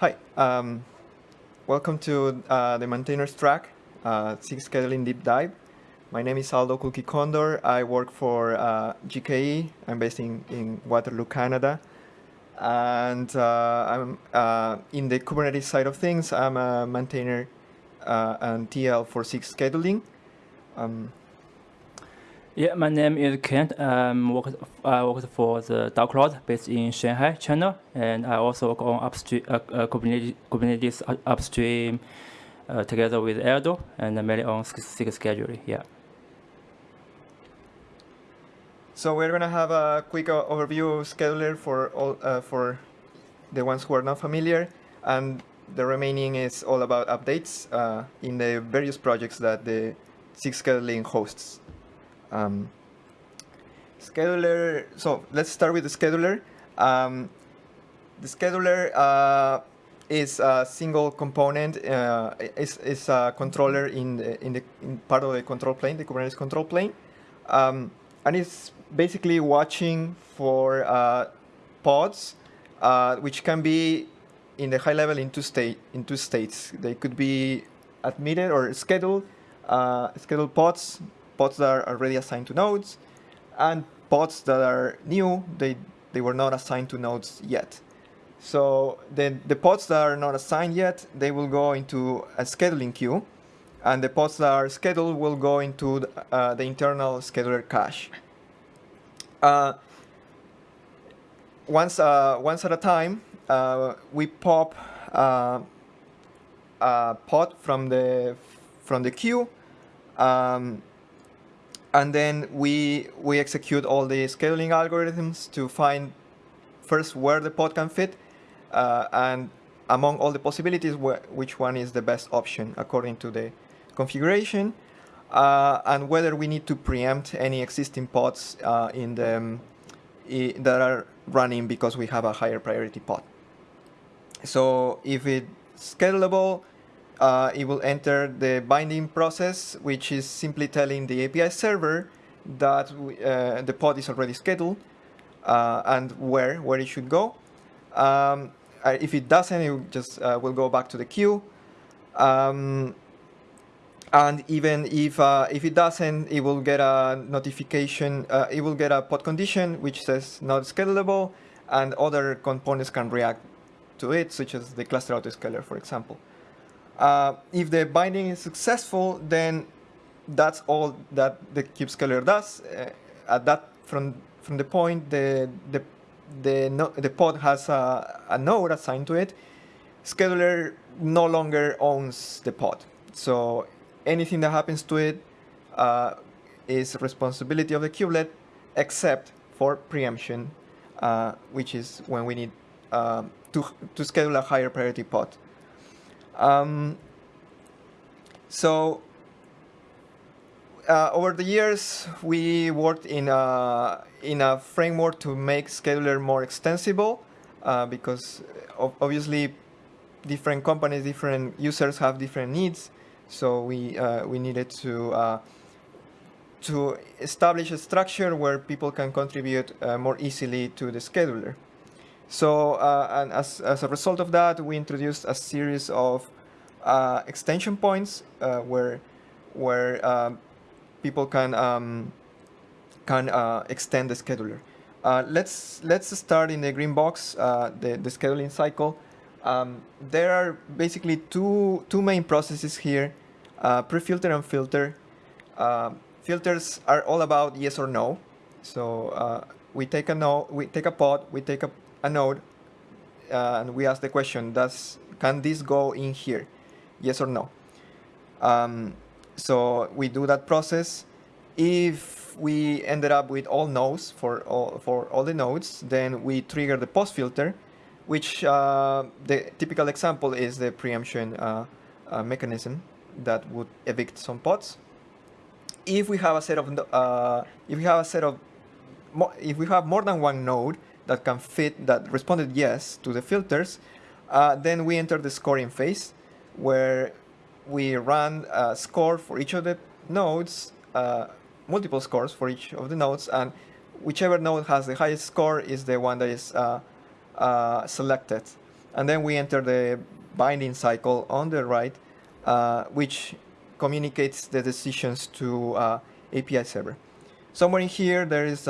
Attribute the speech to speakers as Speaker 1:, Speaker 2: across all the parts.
Speaker 1: Hi, um, welcome to uh, the maintainers track, uh, SIG scheduling deep dive. My name is Aldo Culquicondor. I work for uh, GKE. I'm based in, in Waterloo, Canada. And uh, I'm uh, in the Kubernetes side of things. I'm a maintainer uh, and TL for SIG scheduling. Um,
Speaker 2: yeah, my name is Kent. I'm work, I work for the DaoCloud based in Shanghai, China, and I also work on upstream uh, uh, Kubernetes, Kubernetes upstream uh, together with Erdo and mainly on SIG scheduling. Yeah.
Speaker 1: So we're gonna have a quick overview of scheduler for all uh, for the ones who are not familiar, and the remaining is all about updates uh, in the various projects that the SIG scheduling hosts. Um, scheduler, so let's start with the scheduler. Um, the scheduler uh, is a single component, uh, is, is a controller in, the, in the in part of the control plane, the Kubernetes control plane. Um, and it's basically watching for uh, pods, uh, which can be in the high level in two, state, in two states. They could be admitted or scheduled, uh, scheduled pods pods that are already assigned to nodes, and pods that are new, they, they were not assigned to nodes yet. So then the pods that are not assigned yet, they will go into a scheduling queue, and the pods that are scheduled will go into the, uh, the internal scheduler cache. Uh, once, uh, once at a time, uh, we pop uh, a pod from the from the queue, um, and then we, we execute all the scheduling algorithms to find first where the pod can fit, uh, and among all the possibilities, wh which one is the best option according to the configuration, uh, and whether we need to preempt any existing pods uh, in the, um, that are running because we have a higher priority pod. So if it's schedulable, uh, it will enter the binding process, which is simply telling the API server that uh, the pod is already scheduled uh, and where where it should go. Um, uh, if it doesn't, it just uh, will go back to the queue. Um, and even if uh, if it doesn't, it will get a notification. it will get a pod condition which says not schedulable, and other components can react to it, such as the cluster autoscaler, for example. Uh, if the binding is successful, then that's all that the kube scheduler does. Uh, at that, from from the point the the the, no, the pod has a, a node assigned to it, scheduler no longer owns the pod. So anything that happens to it uh, is responsibility of the kubelet, except for preemption, uh, which is when we need uh, to to schedule a higher priority pod. Um, so uh, over the years, we worked in a, in a framework to make Scheduler more extensible uh, because obviously different companies, different users have different needs. So we, uh, we needed to, uh, to establish a structure where people can contribute uh, more easily to the scheduler. So, uh, and as, as a result of that, we introduced a series of uh, extension points uh, where, where um, people can, um, can uh, extend the scheduler. Uh, let's, let's start in the green box, uh, the, the scheduling cycle. Um, there are basically two, two main processes here, pre-filter and filter. filters are all about yes or no. So we take a node, we take a pod, we take a a node uh, and we ask the question, does can this go in here? Yes or no? Um, so we do that process. If we ended up with all nodes for all, for all the nodes, then we trigger the post filter, which uh, the typical example is the preemption uh, uh, mechanism that would evict some pods. If we have a set of uh, if we have a set of if we have more than one node, that can fit, that responded yes to the filters, uh, then we enter the scoring phase where we run a score for each of the nodes, uh, multiple scores for each of the nodes, and whichever node has the highest score is the one that is uh, uh selected. And then we enter the binding cycle on the right, uh, which communicates the decisions to uh, API server. Somewhere in here, there is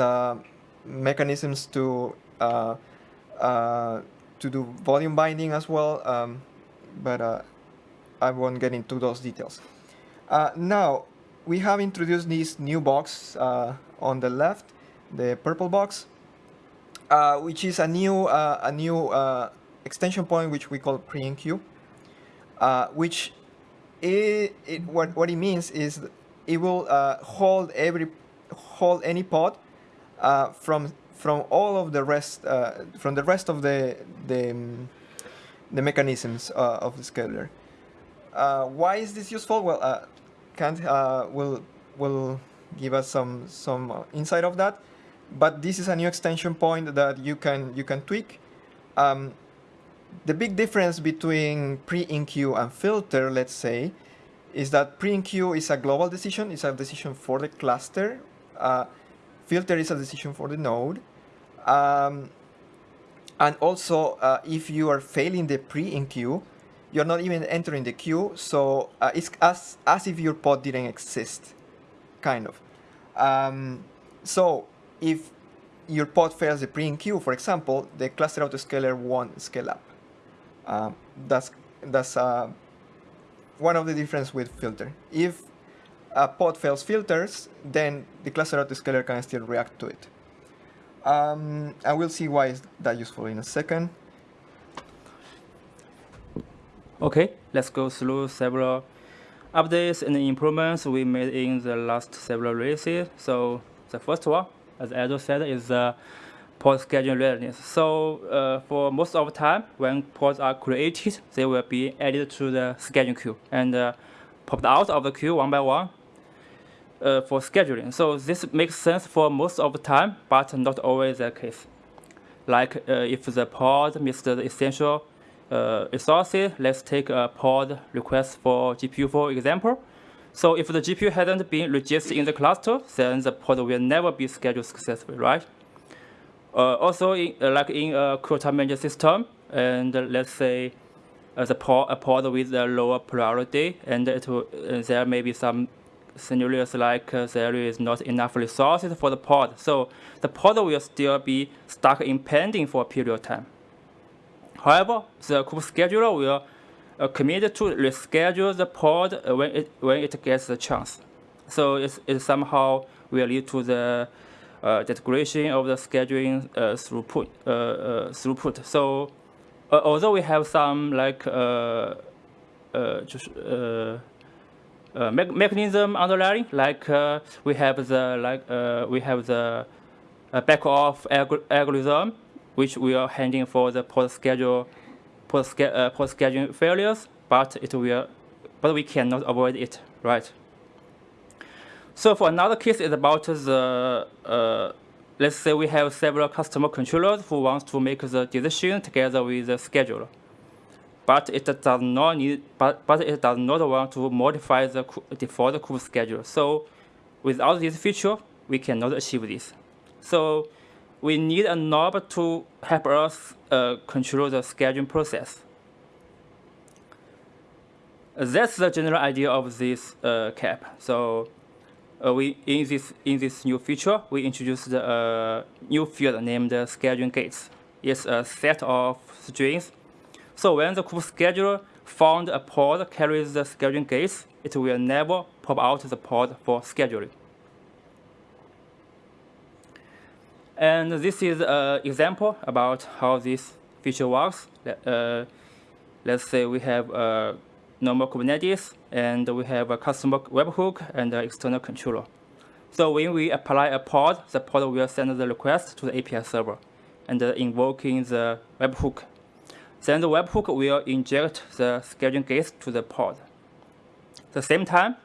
Speaker 1: mechanisms to uh, uh, to do volume binding as well, um, but uh, I won't get into those details. now, we have introduced this new box on the left, the purple box, which is a new a new extension point which we call uh, which it, it, what, what it means is it will uh, hold every hold any pod uh, from from all of the rest uh, from the rest of the the, um, the mechanisms uh, of the scheduler. Uh, why is this useful? Well, uh, Kant will will give us some some insight of that, but this is a new extension point that you can you can tweak. Um, the big difference between pre-enqueue and filter, let's say, is that pre-enqueue is a global decision, it's a decision for the cluster. Uh, filter is a decision for the node. Um, and also, uh, if you are failing the pre-enqueue, you're not even entering the queue, so uh, it's as, as if your pod didn't exist, kind of. Um, so if your pod fails the pre-enqueue, for example, the cluster autoscaler won't scale up. Um, that's that's uh, one of the difference with filter. If a pod fails filters, then the cluster autoscaler can still react to it. Um, and we'll see why is that useful in a second.
Speaker 2: Okay, let's go through several updates and improvements we made in the last several releases. So the first one, as Edo said, is the pod scheduling readiness. So uh, for most of the time, when pods are created, they will be added to the scheduling queue and uh, popped out of the queue one by one uh, for scheduling. So this makes sense for most of the time, but not always the case. Like uh, if the pod missed the essential uh, resources, let's take a pod request for GPU for example. So if the GPU hasn't been registered in the cluster, then the pod will never be scheduled successfully, right? Uh, also, in, uh, like in a quota management system, and let's say uh, the pod, a pod with a lower priority, and it will, there may be some scenarios like uh, there is not enough resources for the pod. So the pod will still be stuck in pending for a period of time. However, the kube scheduler will uh, commit to reschedule the pod when it, when it gets the chance. So it's, it somehow will lead to the uh, integration of the scheduling uh, throughput. Uh, uh, throughput. So although we have some like just me mechanism underlying, like we have the like we have the back off alg algorithm, which we are handling for the post schedule pod, ske uh, pod scheduling failures, but it will, but we cannot avoid it, right? So for another case is about the, uh, let's say we have several customer controllers who want to make the decision together with the scheduler. But it does not need, but, but it does not want to modify the default kube schedule. So without this feature, we cannot achieve this. So we need a knob to help us uh, control the scheduling process. That's the general idea of this uh, KEP. So uh, we in this in this new feature we introduced a uh, new field named scheduling gates. It's a set of strings. So when the kube scheduler found a pod carries the scheduling gates, it will never pop out the pod for scheduling. And this is an example about how this feature works. Uh, let's say we have a normal Kubernetes, and we have a customer webhook and an external controller. So when we apply a pod, the pod will send the request to the API server and uh, invoking the webhook. Then the webhook will inject the scheduling gates to the pod. At the same time,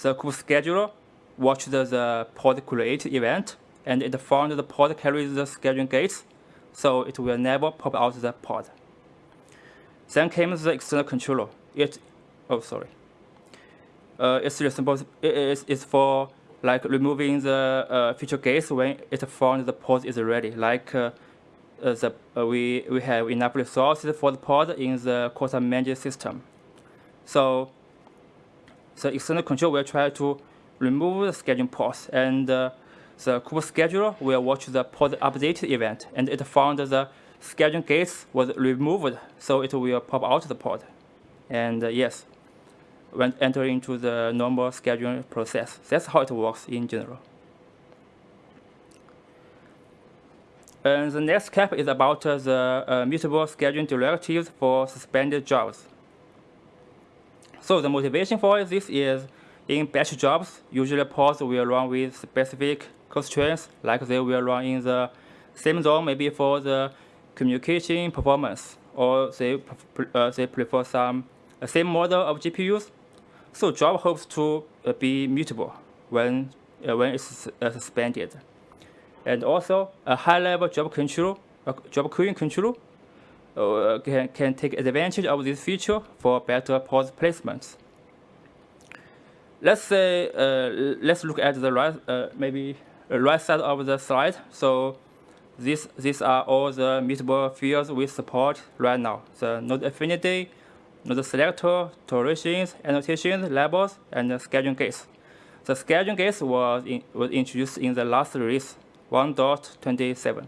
Speaker 2: the kube scheduler watched the, pod create event and it found the pod carries the scheduling gates, so it will never pop out the pod. Then came the external controller it, oh sorry, uh, it's responsible. It is it's for like removing the uh, feature gates when it found the pod is ready. Like uh, the, uh, we, we have enough resources for the pod in the quota management system. So the external control will try to remove the scheduling pods, and uh, the Kube scheduler will watch the pod update event, and it found the scheduling gates was removed, so it will pop out the pod. And uh, yes, when entering into the normal scheduling process. That's how it works in general. And the next step is about uh, the uh, mutable scheduling directives for suspended jobs. So the motivation for this is in batch jobs, usually pods will run with specific constraints, like they will run in the same zone, maybe for the communication performance, or they, uh, they prefer some uh, same model of GPUs. So job hopes to uh, be mutable when, uh, when it's uh, suspended. And also, a high-level job control, job queuing control uh, can, can take advantage of this feature for better pod placements. Let's say, uh, let's look at the right, uh, maybe right side of the slide. So this, these are all the mutable fields we support right now. The node affinity, node selector, tolerations, annotations, labels, and scheduling gates. The scheduling gates was, in, was introduced in the last release 1.27.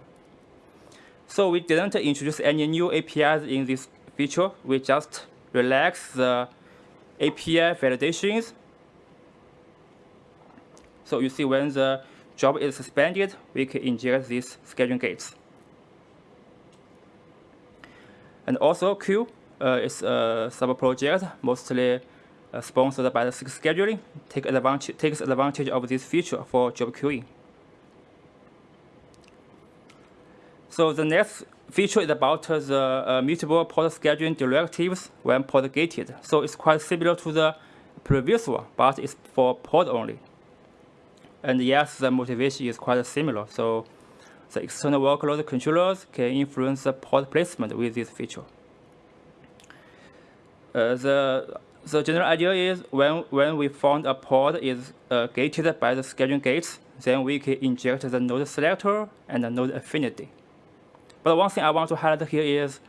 Speaker 2: So we didn't introduce any new APIs in this feature. We just relax the API validations. So you see when the job is suspended, we can inject these scheduling gates. And also Kueue uh, is a sub-project, mostly uh, sponsored by the scheduling, take advantage, takes advantage of this feature for job queuing. So the next feature is about the uh, mutable pod scheduling directives when pod gated. So it's quite similar to the previous one, but it's for port only. And yes, the motivation is quite similar. So the external workload controllers can influence the port placement with this feature. Uh, the the general idea is when when we found a pod is uh, gated by the scheduling gates, then we can inject the node selector and the node affinity. But one thing I want to highlight here is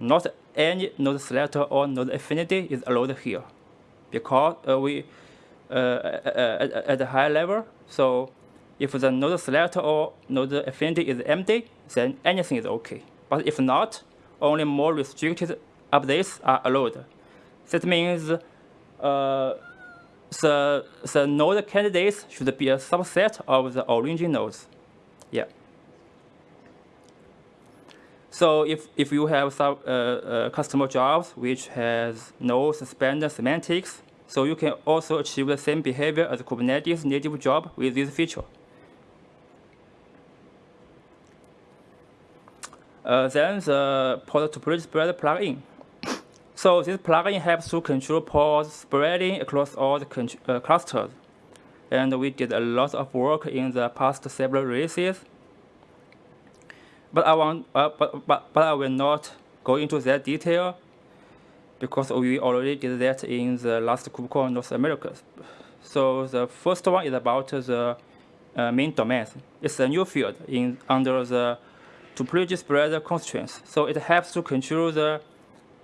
Speaker 2: not any node selector or node affinity is allowed here because uh, we uh, at, at a high level. So if the node selector or node affinity is empty, then anything is okay. But if not, only more restricted updates are allowed. That means uh, the, the node candidates should be a subset of the origin nodes. Yeah. So if, if you have some uh, uh, customer jobs which has no suspended semantics, so you can also achieve the same behavior as Kubernetes native job with this feature. Uh, then the pod topology spread plugin. so this plugin helps to control pods spreading across all the uh, clusters. And we did a lot of work in the past several releases but I want, uh, but, but, but I will not go into that detail because we already did that in the last KubeCon North America. So the first one is about the uh, minDomains. It's a new field in under the topology spread constraints. So it helps to control the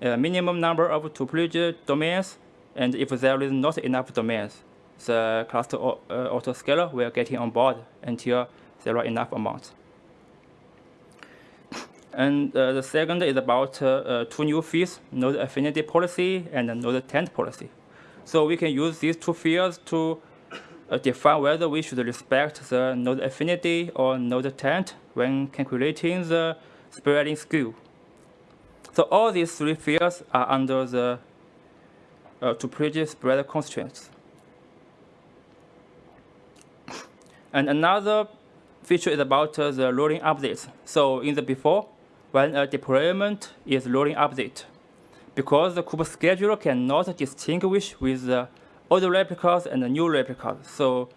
Speaker 2: uh, minimum number of topology domains, and if there is not enough domains, the cluster uh, autoscaler will get on board until there are enough amounts. And uh, the second is about uh, uh, two new fields, node affinity policy and node taint policy. So we can use these two fields to define whether we should respect the node affinity or node taint when calculating the spreading skew. So all these three fields are under the uh, topology spread constraints. And another feature is about uh, the rolling updates. So in the before, when a deployment is rolling update. Because the kube scheduler cannot distinguish with the old replicas and the new replicas. So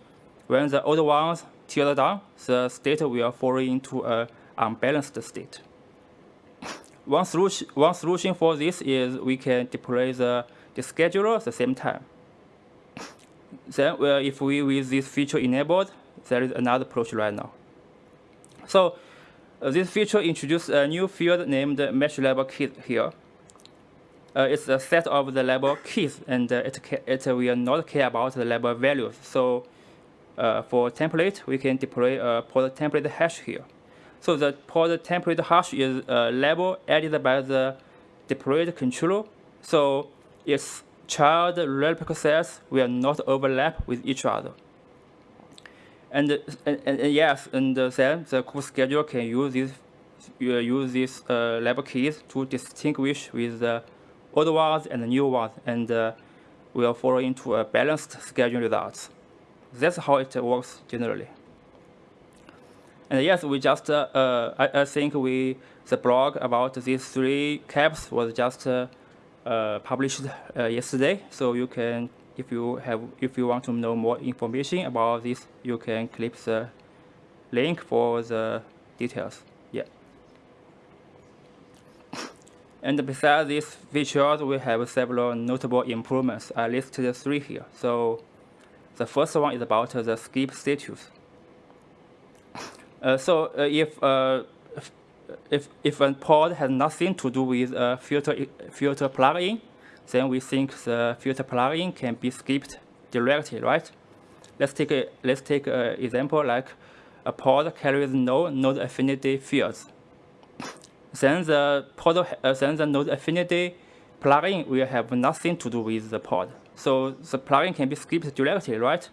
Speaker 2: when the old ones tear down, the state will fall into an unbalanced state. one, solution, one solution for this is we can deploy the, the scheduler at the same time. Then well, if we with this feature enabled, there is another approach right now. So this feature introduced a new field named match label keys here. Uh, it's a set of the label keys, and uh, it, it will not care about the label values. So uh, for template, we can deploy a pod template hash here. So the pod template hash is a label added by the deployed controller. So its child replica sets will not overlap with each other. And, and, and yes, and then the kube scheduler can use these uh, use these uh, keys to distinguish with the old ones and the new ones, and uh, will follow into a balanced scheduling results. That's how it works generally. And yes, we just, uh, uh, I, I, think we, the blog about these three KEPs was just uh, published yesterday, so you can if you have if you want to know more information about this, you can click the link for the details. Yeah. And besides these features, we have several notable improvements. I listed three here. So the first one is about the skip status. Uh, so uh, if, uh, if if a pod has nothing to do with a filter filter plugin, then we think the filter plugin can be skipped directly, right? Let's take a let's take an example like a pod carries no node affinity fields. then the pod uh, then the node affinity plugin will have nothing to do with the pod. So the plugin can be skipped directly, right?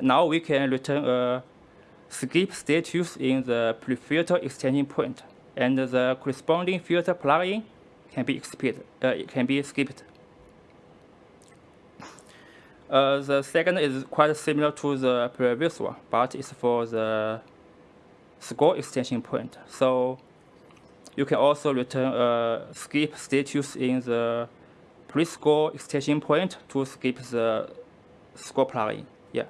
Speaker 2: Now we can return a skip status in the pre-filter extension point, and the corresponding filter plugin can be skipped. Uh, it can be skipped. Uh, the second is quite similar to the previous one, but it's for the score extension point. So you can also return a skip status in the pre-score extension point to skip the score plugin. Yeah.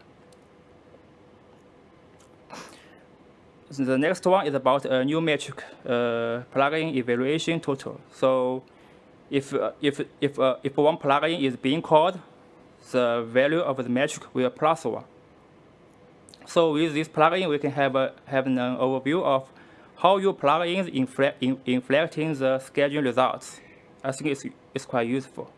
Speaker 2: The next one is about a new metric, uh, plugin evaluation total. So if, uh, if, if, uh, if one plugin is being called, the value of the metric will plus one. So with this plugin, we can have, a, have an overview of how your plugins inflect, in, inflecting the schedule results. I think it's, it's quite useful.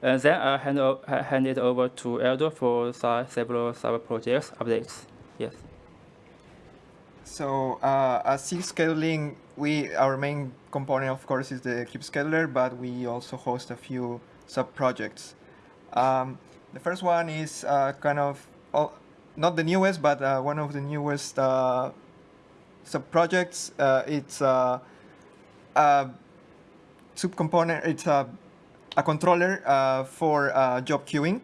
Speaker 2: And then I hand, hand it over to Eldo for several sub projects updates. Yes.
Speaker 1: So uh, as SIG scheduling, we our main component, of course, is the kube scheduler, but we also host a few sub projects. Um, the first one is uh, kind of oh, not the newest, but uh, one of the newest uh, sub projects. Uh, it's uh, a subcomponent. It's a a controller for job queuing.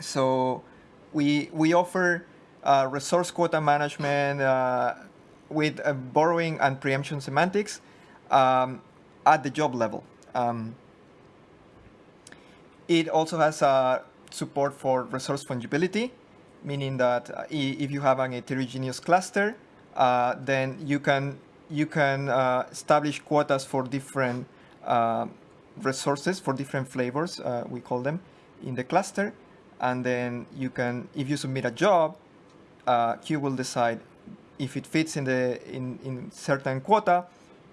Speaker 1: So we we offer uh, resource quota management uh, with uh, borrowing and preemption semantics um, at the job level. Um, it also has support for resource fungibility, meaning that if you have an heterogeneous cluster, then you can you can establish quotas for different resources for different flavors, uh, we call them, in the cluster. And then you can, if you submit a job, uh, Kueue will decide if it fits in the in, in certain quota,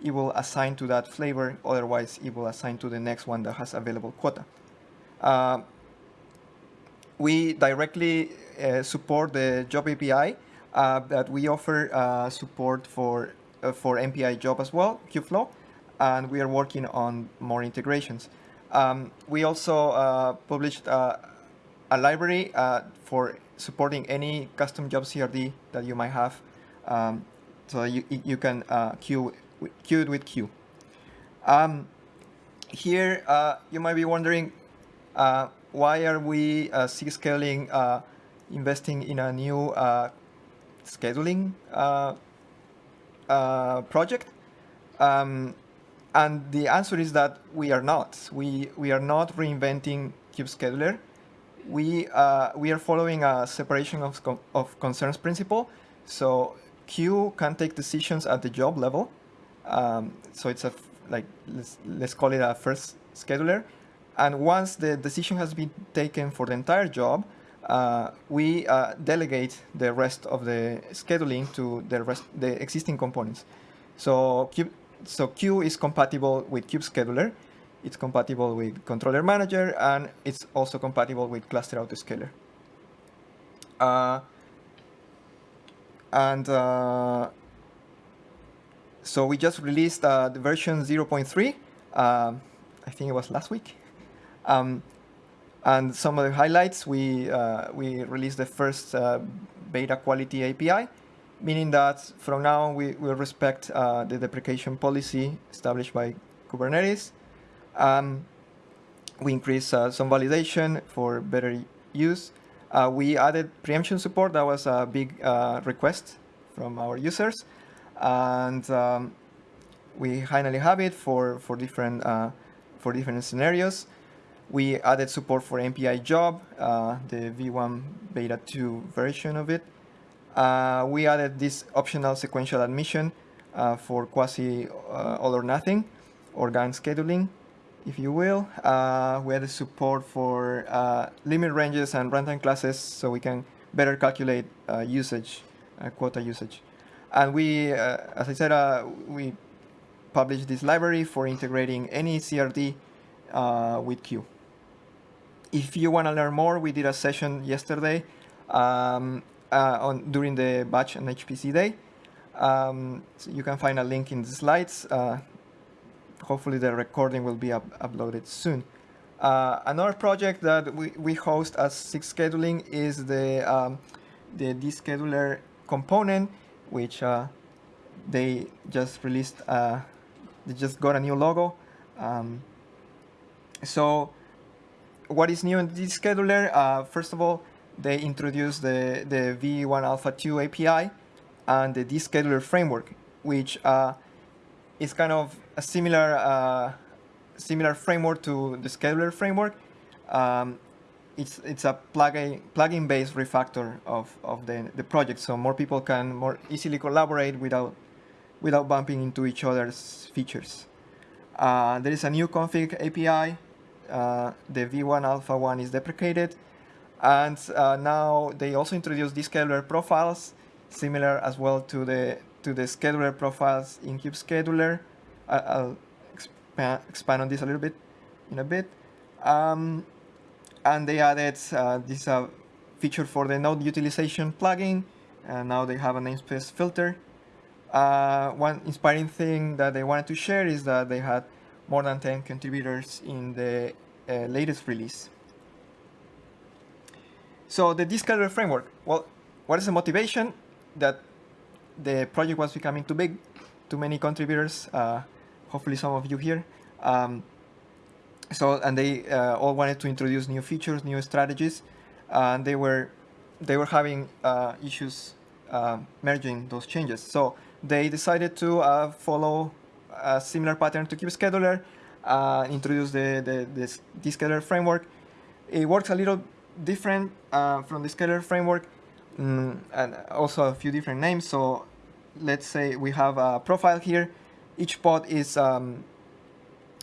Speaker 1: it will assign to that flavor. Otherwise, it will assign to the next one that has available quota. Uh, we directly uh, support the job API uh, that we offer uh, support for uh, for MPI job as well, Kubeflow, and we are working on more integrations. Um, we also uh, published a library for supporting any custom job CRD that you might have. Um, so you, you can uh, queue, queue it with Kueue. Um, here, uh, you might be wondering, uh, why are we uh, scaling uh, investing in a new uh, scheduling uh, project? Um, and the answer is that we are not. We, we are not reinventing Kube Scheduler we uh, we are following a separation of, of concerns principle. So Kueue can take decisions at the job level. Um, so it's a like let's let's call it a first scheduler. And once the decision has been taken for the entire job, uh, we uh, delegate the rest of the scheduling to the rest the existing components. So Kube, so Kueue is compatible with Kube Scheduler, it's compatible with Controller Manager, and it's also compatible with Cluster Autoscaler. Uh, and uh, so we just released uh, the version 0.3. Um, I think it was last week. Um, and some of the highlights, we, uh, we released the first uh, beta quality API, meaning that from now on we will respect uh, the deprecation policy established by Kubernetes. Um, we increased uh, some validation for better use. Uh, we added preemption support. That was a big uh, request from our users. And um, we finally have it for, for, different, for different scenarios. We added support for MPI job, uh, the V1 beta 2 version of it. Uh, we added this optional sequential admission uh, for quasi uh, all or nothing, or gang scheduling, if you will. Uh, we added support for uh, limit ranges and runtime classes so we can better calculate usage, quota usage. And we, as I said, we published this library for integrating any CRD with Kueue if you want to learn more, we did a session yesterday um, uh, on during the batch and HPC day. Um, so you can find a link in the slides. Uh, hopefully the recording will be up uploaded soon. Uh, another project that we, we host as SIG scheduling is the, um, the descheduler component, which uh, they just released, uh, they just got a new logo. Um, so what is new in this scheduler? Uh, first of all, they introduced the, the V1 Alpha 2 API and the descheduler framework, which uh, is kind of a similar uh, similar framework to the scheduler framework. Um, it's it's a plugin plugin based refactor of, of the, the project, so more people can more easily collaborate without without bumping into each other's features. Uh, there is a new config API uh, the V1 Alpha 1 is deprecated. And uh, now they also introduced descheduler profiles, similar as well to the to the scheduler profiles in Kube Scheduler. I'll expand, on this a little bit in a bit. Um, and they added uh, this uh, feature for the node utilization plugin. And now they have a namespace filter. Uh, one inspiring thing that they wanted to share is that they had more than 10 contributors in the uh, latest release. So the Descheduler framework, well, what is the motivation that the project was becoming too big, too many contributors, uh, hopefully some of you here. Um, so, and they uh, all wanted to introduce new features, new strategies, and they were, they were having uh, issues uh, merging those changes. So they decided to uh, follow a similar pattern to Kube Scheduler, uh, introduce the, the, the, the scheduler framework. It works a little different uh, from the scheduler framework mm, and also a few different names. So let's say we have a profile here. Each pod is um,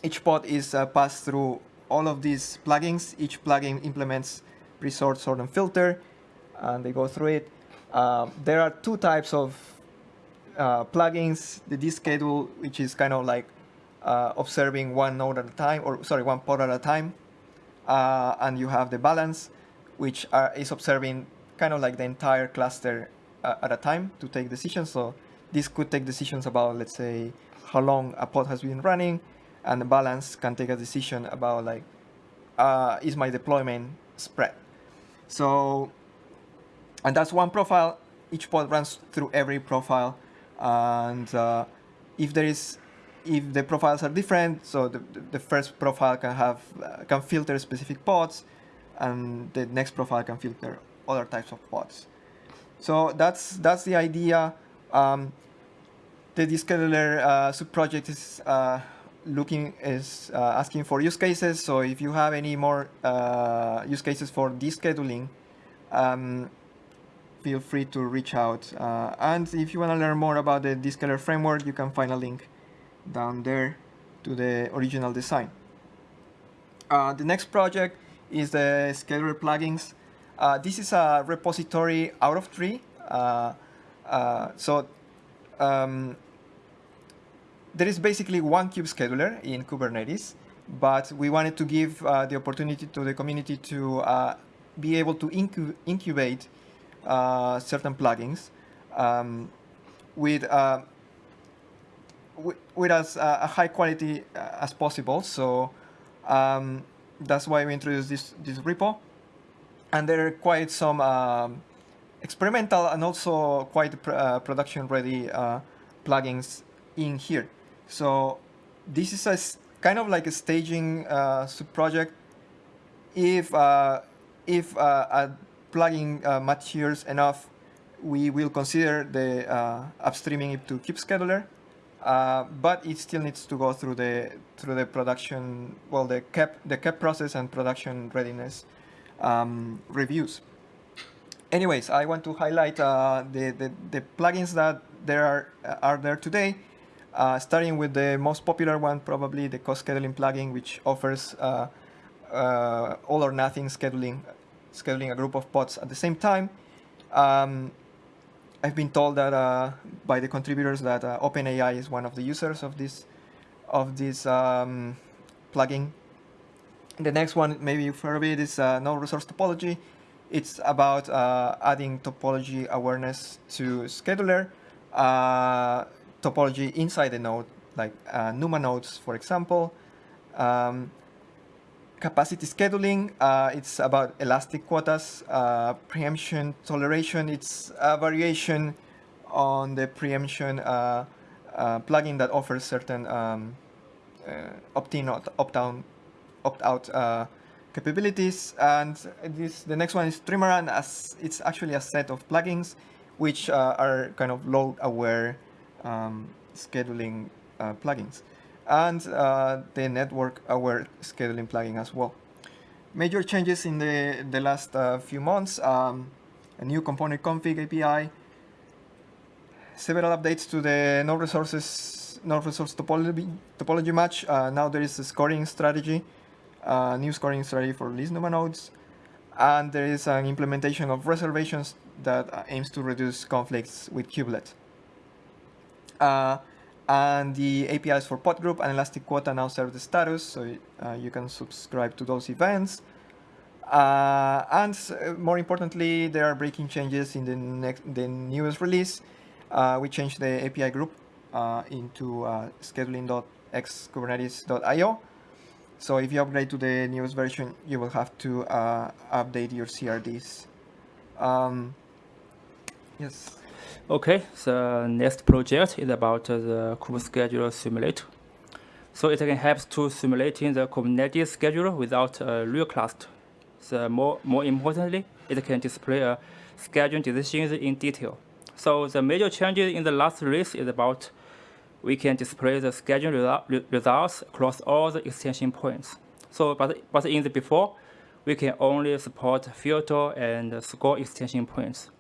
Speaker 1: each pod is uh, passed through all of these plugins. Each plugin implements resort, sort, and filter, and they go through it. Um, there are two types of uh, plugins, the Deschedule, which is kind of like uh, observing one node at a time, or sorry, one pod at a time. Uh, and you have the balance, which are, is observing kind of like the entire cluster uh, at a time to take decisions. So this could take decisions about, let's say, how long a pod has been running, and the balance can take a decision about like, uh, is my deployment spread? So, and that's one profile. Each pod runs through every profile and uh, if there is if the profiles are different so the, the first profile can have uh, can filter specific pods and the next profile can filter other types of pods so that's that's the idea um, the descheduler uh, subproject is uh, looking is uh, asking for use cases so if you have any more uh, use cases for descheduling um, feel free to reach out. Uh, and if you want to learn more about the descheduler framework, you can find a link down there to the original design. Uh, the next project is the scheduler plugins. Uh, this is a repository out of tree. Uh, uh, so um, there is basically one kube scheduler in Kubernetes, but we wanted to give uh, the opportunity to the community to uh, be able to incu incubate uh, certain plugins um, with with as a high quality as possible. So um, that's why we introduced this this repo, and there are quite some um, experimental and also quite pr uh, production ready uh, plugins in here. So this is a kind of like a staging uh, subproject. If if a plugin matures enough, we will consider the upstreaming it to Kubescheduler. Uh, but it still needs to go through the through the production, well, the KEP the KEP process and production readiness um, reviews anyways, I want to highlight uh, the, the, the, plugins that there are, uh, are there today, uh, starting with the most popular one, probably the coscheduling plugin, which offers uh, uh, all or nothing scheduling, scheduling a group of pods at the same time. Um, I've been told that uh, by the contributors that OpenAI is one of the users of this of this um, plugin. The next one, maybe you've heard of it, is node resource topology. It's about uh, adding topology awareness to scheduler, uh, topology inside the node, like uh, NUMA nodes, for example. Um, capacity scheduling, uh, it's about elastic quotas, uh, preemption toleration, it's a variation on the preemption uh, plugin that offers certain um, opt-in, opt-out opt capabilities. And this the next one is Trimaran, as it's actually a set of plugins which uh, are kind of load-aware um, scheduling uh, plugins. And uh, the network-aware scheduling plugin as well. Major changes in the, the last uh, few months, um, a new component config API, several updates to the node resources, node resource topology, topology match. Uh, now there is a scoring strategy uh, new scoring strategy for least NUMA nodes, and there is an implementation of reservations that uh, aims to reduce conflicts with kubelet. Uh, and the APIs for pod group and elastic quota now serve the status, so uh, you can subscribe to those events. Uh, and uh, more importantly, there are breaking changes in the next, the newest release. we changed the API group into scheduling.xkubernetes.io so if you upgrade to the newest version, you will have to uh, update your CRDs. Um, yes.
Speaker 2: Okay, the next project is about uh, the Kubescheduler simulator. So it can help to simulating the Kubernetes schedule without a real cluster. So more, more importantly, it can display a schedule decisions in detail. So the major changes in the last release is about we can display the schedule result, results across all the extension points. So, but, but in the before, we can only support filter and score extension points.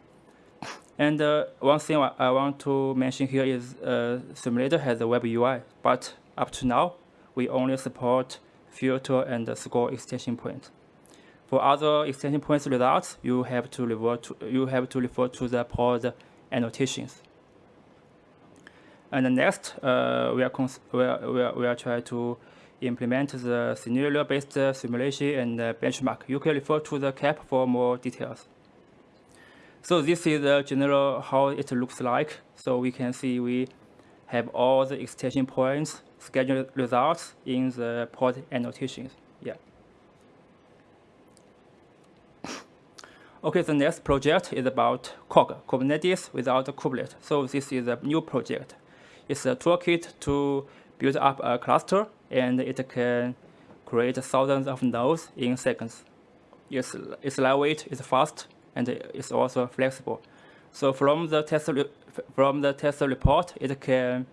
Speaker 2: And uh, one thing I want to mention here is uh, Simulator has a web UI, but up to now, we only support filter and score extension points. For other extension points results, you have to refer to, you have to refer to the pod annotations. And next, uh, we, are we, are, we, are, we are trying to implement the scenario-based simulation and uh, benchmark. You can refer to the KEP for more details. So this is the general how it looks like. So we can see we have all the extension points, scheduled results in the pod annotations. Yeah. Okay, the next project is about KWOK, Kubernetes without a kubelet. So this is a new project. It's a toolkit to build up a cluster, and it can create thousands of nodes in seconds. It's, it's lightweight, it's fast, and it's also flexible. So from the test from the test report, it can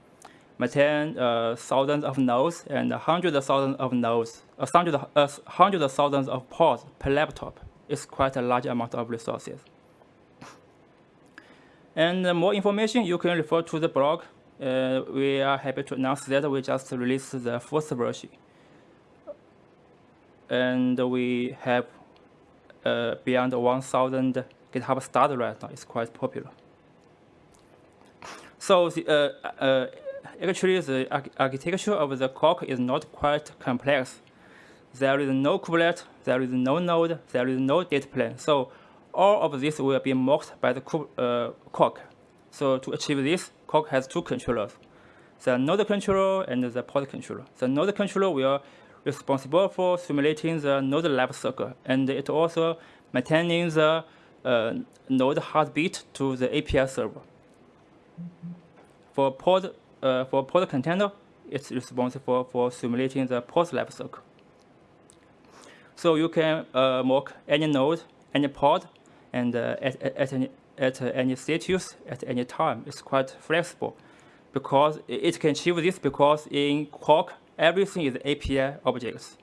Speaker 2: maintain uh, thousands of nodes and hundreds of thousands of nodes, uh, hundreds, uh, hundreds of thousands of pods per laptop. It's quite a large amount of resources. And more information, you can refer to the blog uh, we are happy to announce that we just released the first version. And we have uh, beyond 1,000 GitHub stars right now. It's quite popular. So the, uh, uh, actually, the architecture of the KWOK is not quite complex. There is no kubelet, there is no node, there is no data plane. So all of this will be mocked by the uh, KWOK. So to achieve this, KWOK has two controllers, the node controller and the pod controller. The node controller will responsible for simulating the node life cycle, and it also maintaining the uh, node heartbeat to the API server. For pod, uh, for pod container, it's responsible for simulating the pod life cycle. So you can uh, mock any node, any pod, and uh, at, at, any, at any status, at any time. It's quite flexible because it can achieve this because in KWOK, everything is API objects.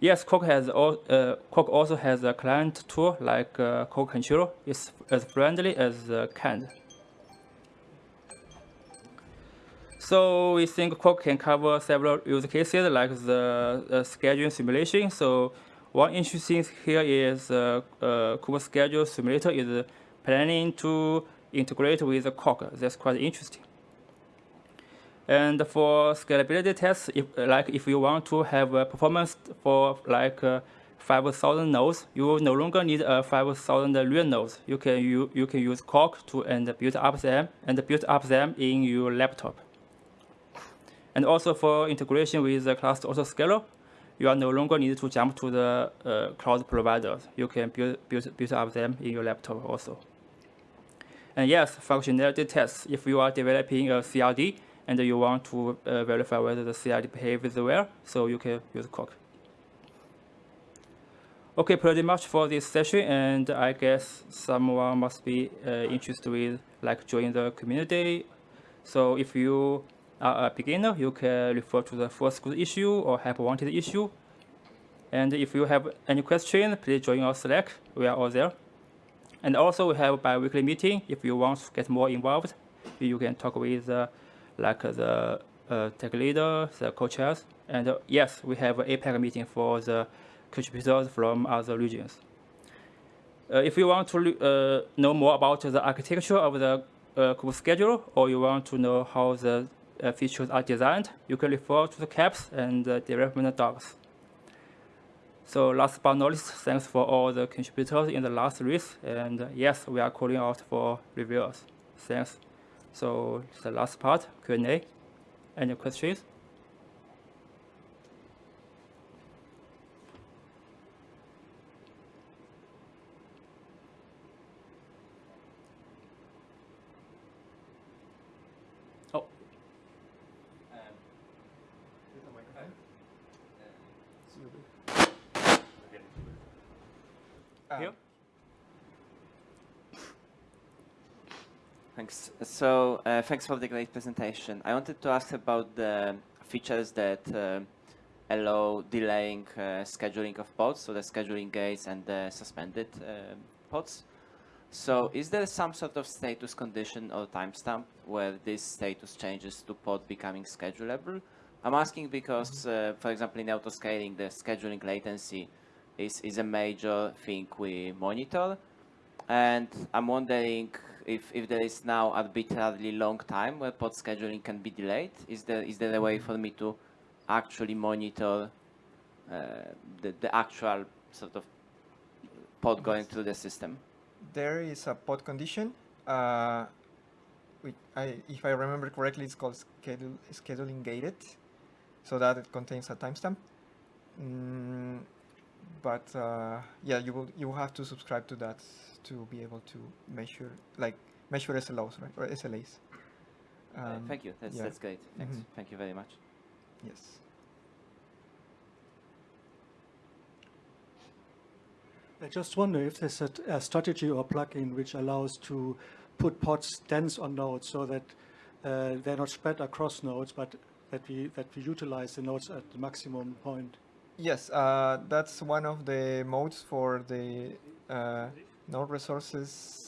Speaker 2: Yes, KWOK has uh, KWOK also has a client tool like uh, KWOK Control. It's as friendly as uh, kind. So we think KWOK can cover several use cases like the uh, scheduling simulation. So one interesting thing here is uh, uh, simulator is planning to integrate with KWOK. That's quite interesting. And for scalability tests, if, like if you want to have a performance for like uh, 5,000 nodes, you no longer need a 5,000 real nodes. You can you, you can use KWOK to and build up them and build up them in your laptop. And also for integration with the cluster autoscaler, you are no longer need to jump to the uh, cloud providers. You can build, build, build up them in your laptop also. And yes, functionality tests. If you are developing a CRD, and you want to uh, verify whether the CRD behaves well, so you can use KWOK. Okay, pretty much for this session, and I guess someone must be uh, interested with like join the community. So if you are a beginner, you can refer to the first good issue or help wanted issue. And if you have any questions, please join our Slack. We are all there. And also we have bi-weekly meeting. If you want to get more involved, you can talk with uh, like the uh, tech leader, the co-chairs, and uh, yes, we have an APAC meeting for the contributors from other regions. Uh, if you want to uh, know more about the architecture of the uh, schedule, or you want to know how the uh, Uh, features are designed, you can refer to the KEPs and the development docs. So last but not least, thanks for all the contributors in the last race, and uh, yes, we are calling out for reviewers. Thanks. So the last part, Q&A. Any questions? Oh. Here?
Speaker 3: Thanks. So uh, thanks for the great presentation. I wanted to ask about the features that uh, allow delaying uh, scheduling of pods, so the scheduling gates and the suspended uh, pods. So is there some sort of status condition or timestamp where this status changes to pod becoming schedulable? I'm asking because, uh, for example, in autoscaling, the scheduling latency is, is a major thing we monitor. And I'm wondering if, if there is now arbitrarily long time where pod scheduling can be delayed, is there is there a way for me to actually monitor uh, the, the actual sort of pod going through the system?
Speaker 1: There is a pod condition. Uh, which I, if I remember correctly, it's called schedule, scheduling gated, so that it contains a timestamp. Mm, but uh, yeah, you will you will have to subscribe to that to be able to measure like measure SLOs right or SLAs.
Speaker 3: Uh,
Speaker 1: Um,
Speaker 3: thank you. That's
Speaker 1: yeah.
Speaker 3: that's great. Thanks.
Speaker 1: Mhm.
Speaker 3: Thank you very much.
Speaker 1: Yes.
Speaker 4: I just wonder if there's a, a strategy or plugin which allows to put pods dense on nodes so that uh, they're not spread across nodes, but that we that we utilize the nodes at the maximum point.
Speaker 1: Yes, uh, that's one of the modes for the uh, node resources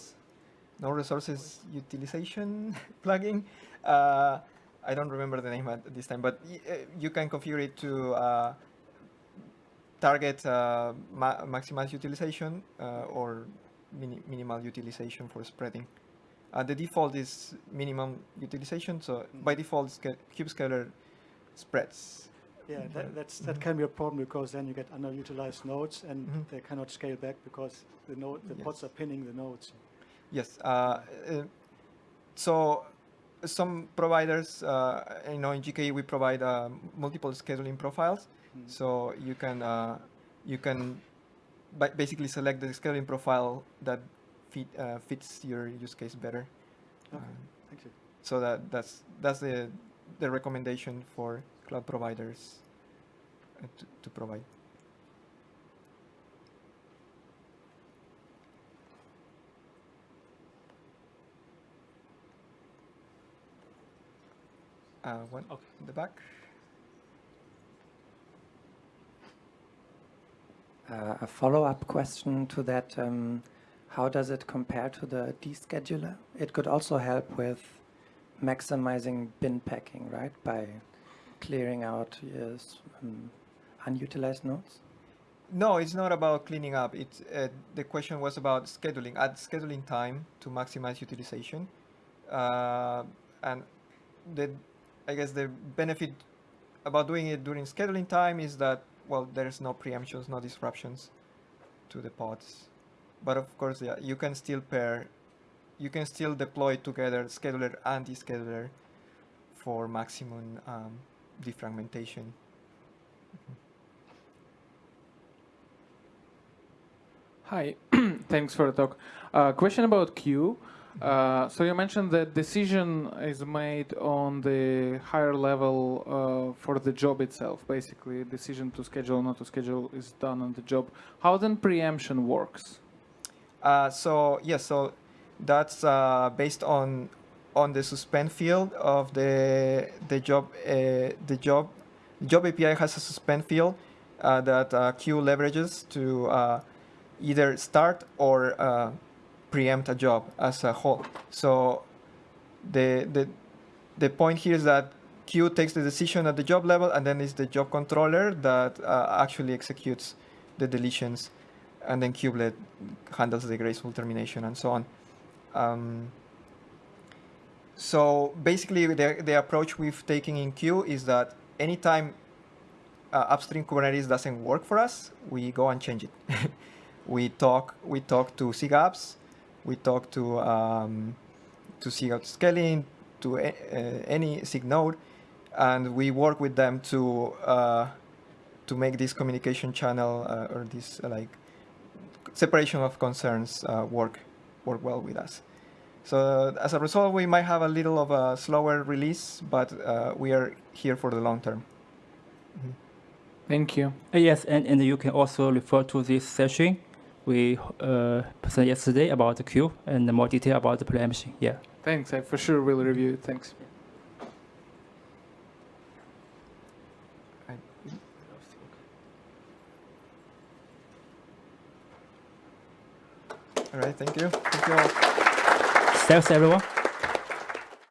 Speaker 1: node resources utilization plugin. Uh, I don't remember the name at this time, but y- uh, you can configure it to uh, target uh, ma maximize utilization uh, or mini minimal utilization for spreading. Uh, the default is minimum utilization, so by default, sca kube scheduler spreads.
Speaker 4: Yeah, that, that's, that can be a problem because then you get underutilized nodes and
Speaker 1: Mhm.
Speaker 4: they cannot scale back because the node, the pods are pinning the nodes.
Speaker 1: Yes. Uh, uh, so some providers, uh, you know, in GKE we provide uh, multiple scheduling profiles.
Speaker 4: Mm.
Speaker 1: So you can uh, you can basically select the scheduling profile that fit, uh, fits your use case better.
Speaker 4: Okay,
Speaker 1: Um,
Speaker 4: thank you.
Speaker 1: so that that's that's the the recommendation for cloud providers uh, to, to provide. Uh, one
Speaker 2: Okay.
Speaker 1: in the back.
Speaker 5: Uh, a follow-up question to that, um, how does it compare to the descheduler? It could also help with maximizing bin packing, right? By clearing out yes, um, unutilized nodes?
Speaker 1: No, it's not about cleaning up. It's uh, the question was about scheduling. at scheduling time to maximize utilization, uh, and the I guess the benefit about doing it during scheduling time is that well, there's no preemptions, no disruptions to the pods. But of course, yeah, you can still pair, you can still deploy together scheduler and descheduler for maximum um, defragmentation.
Speaker 6: Hi, thanks for the talk. Uh, question about Kueue. Uh, so you mentioned that decision is made on the higher level uh, for the job itself. Basically, decision to schedule or not to schedule is done on the job. How then preemption works?
Speaker 1: Uh, so yes, so that's uh, based on on the suspend field of the the job uh, the job job API has a suspend field uh, that Kueue leverages to either start or preempt a job as a whole. So the the the point here is that Kueue takes the decision at the job level, and then it's the job controller that uh, actually executes the deletions, and then kubelet handles the graceful termination and so on. Um, so basically, the, the approach we've taken in Kueue is that anytime uh, upstream Kubernetes doesn't work for us, we go and change it. we talk we talk to SIGApps, we talk to um, to SIG autoscaling, to a, uh, any SIG node, and we work with them to uh, to make this communication channel uh, or this uh, like separation of concerns uh, work work well with us. So as a result, we might have a little of a slower release, but uh, we are here for the long term. Mhm.
Speaker 6: Thank you.
Speaker 2: Uh, yes, and, and you can also refer to this session we uh, presented yesterday about the Kueue and more detail about the preemption. Yeah.
Speaker 6: Thanks. I for sure will review it. Thanks.
Speaker 1: All right, thank you. Thank you all.
Speaker 2: Thanks, everyone.